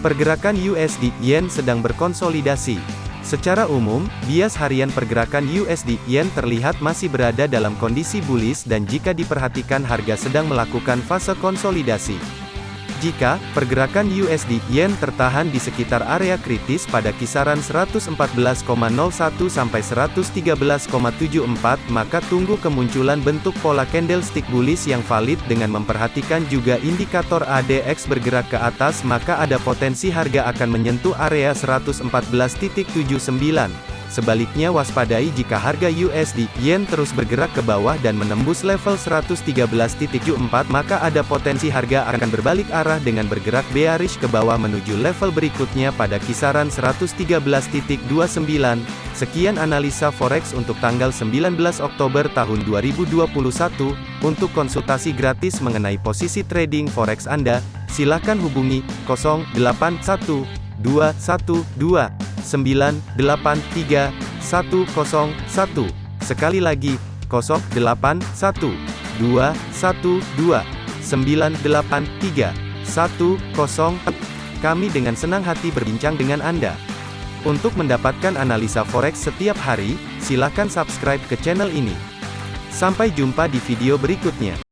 Pergerakan USD Yen sedang berkonsolidasi. Secara umum, bias harian pergerakan USD Yen terlihat masih berada dalam kondisi bullish dan jika diperhatikan harga sedang melakukan fase konsolidasi. Jika pergerakan USD Yen tertahan di sekitar area kritis pada kisaran 114,01 sampai 113,74 maka tunggu kemunculan bentuk pola candlestick bullish yang valid dengan memperhatikan juga indikator ADX bergerak ke atas maka ada potensi harga akan menyentuh area 114.79. Sebaliknya waspadai jika harga USD Yen terus bergerak ke bawah dan menembus level 113.74 maka ada potensi harga akan berbalik arah dengan bergerak bearish ke bawah menuju level berikutnya pada kisaran 113.29. Sekian analisa forex untuk tanggal 19 Oktober tahun 2021. Untuk konsultasi gratis mengenai posisi trading forex Anda, silakan hubungi 081212 983 101. Sekali lagi, 081 212 983 101. Kami dengan senang hati berbincang dengan Anda. Untuk mendapatkan analisa forex setiap hari, silakan subscribe ke channel ini. Sampai jumpa di video berikutnya.